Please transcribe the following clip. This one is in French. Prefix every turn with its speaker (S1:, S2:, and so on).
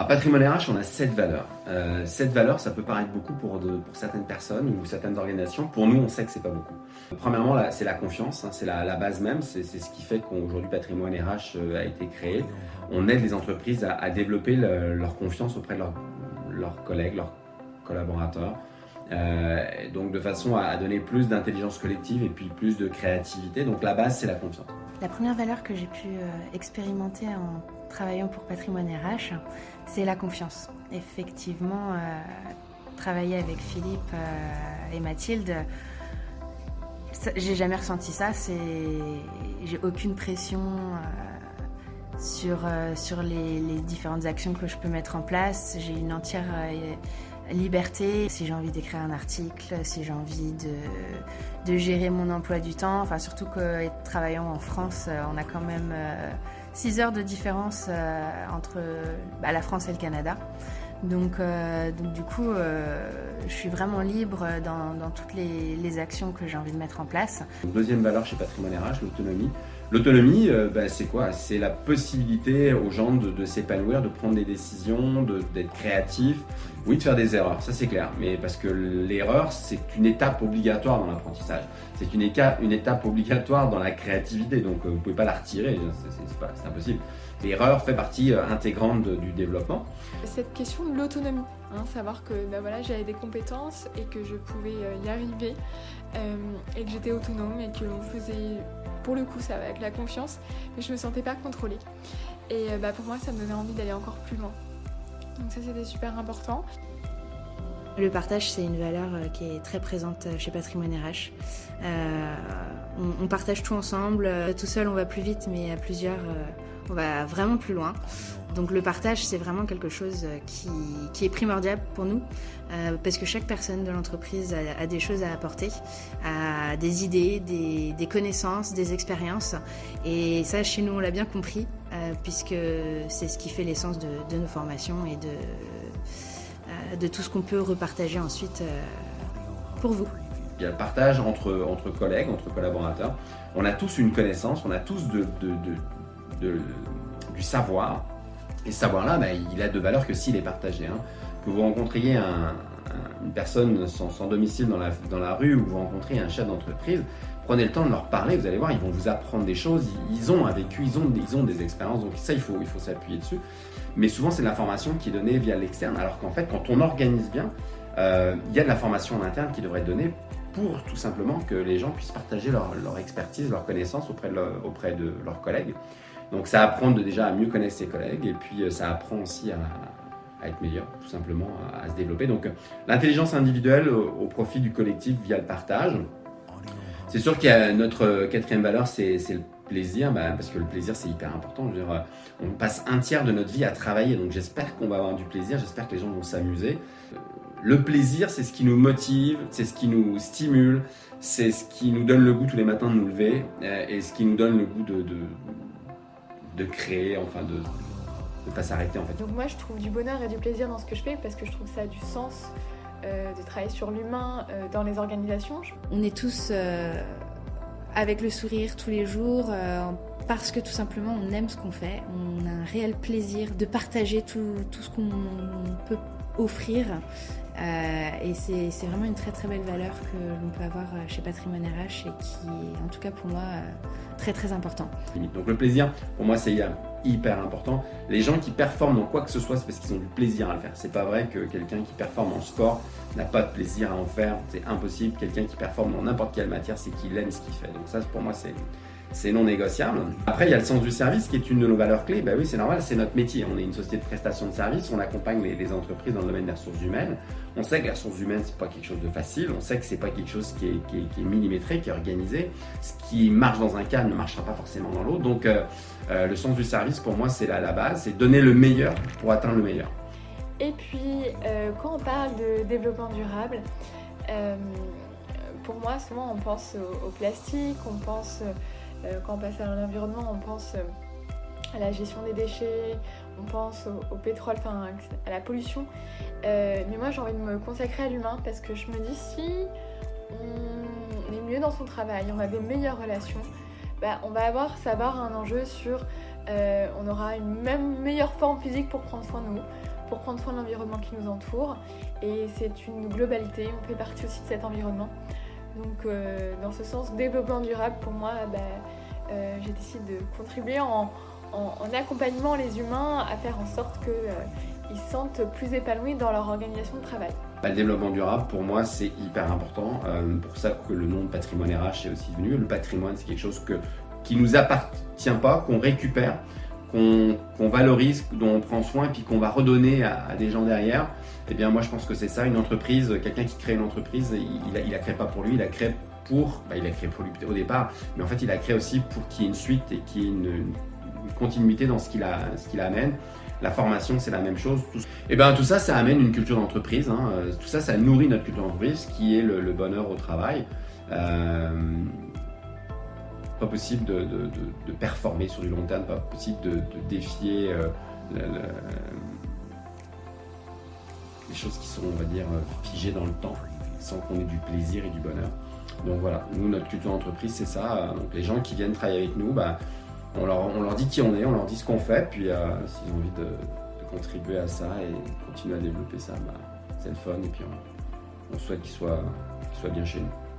S1: À Patrimoine RH, on a sept valeurs. Euh, sept valeurs, ça peut paraître beaucoup pour, pour, certaines personnes ou certaines organisations. Pour nous, on sait que c'est pas beaucoup. Premièrement, c'est la confiance, hein, c'est la, base même. C'est ce qui fait qu'aujourd'hui Patrimoine RH euh, a été créé. On aide les entreprises à, développer leur confiance auprès de leurs collègues, leurs collaborateurs. Euh, donc de façon à donner plus d'intelligence collective et puis plus de créativité. Donc la base, c'est la confiance.
S2: La première valeur que j'ai pu expérimenter en travaillant pour Patrimoine RH, c'est la confiance. Effectivement, euh, travailler avec Philippe euh, et Mathilde, j'ai jamais ressenti ça. J'ai aucune pression euh, sur, sur les, différentes actions que je peux mettre en place. J'ai une entière liberté. Si j'ai envie d'écrire un article, si j'ai envie de, de, gérer mon emploi du temps, enfin surtout que travaillant en France, on a quand même 6 heures de différence euh, entre bah, la France et le Canada. Donc, euh, du coup, euh, je suis vraiment libre dans, toutes les, actions que j'ai envie de mettre en place.
S1: Deuxième valeur chez Patrimoine RH, l'autonomie. L'autonomie, bah, c'est quoi? C'est la possibilité aux gens de, s'épanouir, de prendre des décisions, d'être créatifs, oui, de faire des erreurs, ça c'est clair, mais parce que l'erreur, c'est une étape obligatoire dans l'apprentissage. C'est une, une, étape obligatoire dans la créativité, donc vous ne pouvez pas la retirer, c'est impossible. L'erreur fait partie euh, intégrante du développement.
S3: Cette question de l'autonomie, hein, savoir que bah voilà, j'avais des compétences et que je pouvais euh, y arriver, euh, et que j'étais autonome et qu'on faisait pour le coup ça avec la confiance, mais je me sentais pas contrôlée. Et bah, pour moi, ça me donnait envie d'aller encore plus loin. Donc ça c'était super important.
S2: Le partage, c'est une valeur euh, qui est très présente euh, chez Patrimoine RH. Euh, on, partage tout ensemble. Tout seul, on va plus vite, mais à plusieurs, on va vraiment plus loin. Donc le partage, c'est vraiment quelque chose qui, est primordial pour nous, parce que chaque personne de l'entreprise a, des choses à apporter, a des idées, des, connaissances, des expériences. Et ça, chez nous, on l'a bien compris, puisque c'est ce qui fait l'essence de, de, nos formations et de de tout ce qu'on peut repartager ensuite euh, pour vous.
S1: Il y a le partage entre, entre collègues, entre collaborateurs. On a tous une connaissance, on a tous de, du savoir. Et ce savoir-là, bah, il a de valeur que s'il est partagé. Hein. Que vous rencontriez une personne sans, domicile dans la, dans la rue ou vous rencontrez un chef d'entreprise, prenez le temps de leur parler, vous allez voir, ils vont vous apprendre des choses, ils ont un vécu, ils ont, des expériences, donc ça, il faut, s'appuyer dessus. Mais souvent, c'est de l'information qui est donnée via l'externe, alors qu'en fait, quand on organise bien, euh, il y a de la formation en interne qui devrait être donnée pour tout simplement que les gens puissent partager leur, expertise, leur connaissance auprès de, leurs collègues. Donc ça apprend déjà à mieux connaître ses collègues et puis euh, ça apprend aussi à, être meilleur, tout simplement, à, se développer. Donc l'intelligence individuelle au, profit du collectif via le partage. C'est sûr qu'il y a notre quatrième valeur, c'est le plaisir, bah, parce que le plaisir c'est hyper important. Euh, on passe un tiers de notre vie à travailler, donc j'espère qu'on va avoir du plaisir, j'espère que les gens vont s'amuser. Euh, le plaisir, c'est ce qui nous motive, c'est ce qui nous stimule, c'est ce qui nous donne le goût tous les matins de nous lever, euh, et ce qui nous donne le goût de, de, créer, enfin de ne pas s'arrêter en fait.
S3: Donc moi je trouve du bonheur et du plaisir dans ce que je fais parce que je trouve que ça a du sens de travailler sur l'humain dans les organisations.
S2: On est tous avec le sourire tous les jours, euh, parce que tout simplement on aime ce qu'on fait, on a un réel plaisir de partager tout, tout ce qu'on peut offrir. Euh, et c'est vraiment une très très belle valeur que l'on peut avoir chez Patrimoine RH et qui est en tout cas pour moi très très important.
S1: Donc le plaisir, pour moi c'est hyper important. Les gens qui performent dans quoi que ce soit, c'est parce qu'ils ont du plaisir à le faire. C'est pas vrai que quelqu'un qui performe en sport n'a pas de plaisir à en faire. C'est impossible. Quelqu'un qui performe dans n'importe quelle matière, c'est qu'il aime ce qu'il fait. Donc ça, pour moi, c'est c'est non négociable. Après, il y a le sens du service qui est une de nos valeurs clés. Ben oui, c'est normal, c'est notre métier. On est une société de prestation de services, on accompagne les, entreprises dans le domaine des ressources humaines. On sait que les ressources humaines, c'est pas quelque chose de facile. On sait que c'est pas quelque chose qui est, millimétré, qui est organisé. Ce qui marche dans un cas ne marchera pas forcément dans l'autre. Donc, euh, euh, le sens du service, pour moi, c'est la, la base. C'est donner le meilleur pour atteindre le meilleur.
S3: Et puis, euh, quand on parle de développement durable, pour moi, souvent, on pense au, plastique, on pense quand on passe à l'environnement, on pense euh, à la gestion des déchets, on pense au, pétrole, enfin à la pollution. Euh, mais moi j'ai envie de me consacrer à l'humain parce que je me dis si on est mieux dans son travail, on a des meilleures relations, bah, on va avoir savoir un enjeu sur on aura une même meilleure forme physique pour prendre soin de nous, pour prendre soin de l'environnement qui nous entoure. Et c'est une globalité, on fait partie aussi de cet environnement. Donc dans ce sens, développement durable, pour moi, bah, j'ai décidé de contribuer en, accompagnement les humains à faire en sorte qu'ils se sentent plus épanouis dans leur organisation de travail.
S1: Bah, le développement durable, pour moi, c'est hyper important. Euh, pour ça que le nom de patrimoine RH est aussi venu. Le patrimoine, c'est quelque chose qui ne nous appartient pas, qu'on récupère, qu'on valorise, dont on prend soin puis qu'on va redonner à, des gens derrière. Eh bien, moi, je pense que c'est ça. Une entreprise, quelqu'un qui crée une entreprise, il ne la, crée pas pour lui, il la crée pour, bah, il a créé pour lui au départ, mais en fait il a créé aussi pour qu'il y ait une suite et qu'il y ait une, continuité dans ce qu'il qu'il amène. La formation, c'est la même chose. Tout, et eh ben, tout ça, ça amène une culture d'entreprise. Hein. Tout ça, ça nourrit notre culture d'entreprise, qui est le, bonheur au travail. Euh, pas possible de, de, performer sur du long terme, pas possible de, défier euh, les choses qui sont, on va dire, figées dans le temps, sans qu'on ait du plaisir et du bonheur. Donc voilà, nous, notre culture d'entreprise, c'est ça. Donc les gens qui viennent travailler avec nous, bah, on leur, dit qui on est, on leur dit ce qu'on fait, puis euh, s'ils ont envie de, contribuer à ça et continuer à développer ça, bah, c'est le fun et puis on, souhaite qu'ils soient, bien chez nous.